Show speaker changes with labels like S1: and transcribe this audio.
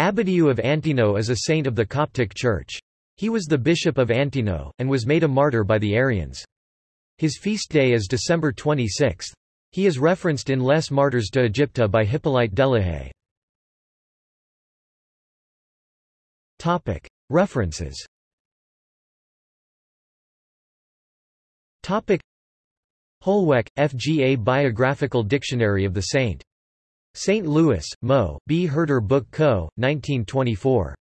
S1: Abbadiu of Antino is a saint of the Coptic Church. He was the bishop of Antino, and was made a martyr by the Arians. His feast day is December 26. He is referenced in Les Martyrs de Egypte by Hippolyte Delehaye. References Holweck, F. G. A Biographical Dictionary of the Saint. St. Louis, Mo., B. Herder Book Co., 1924.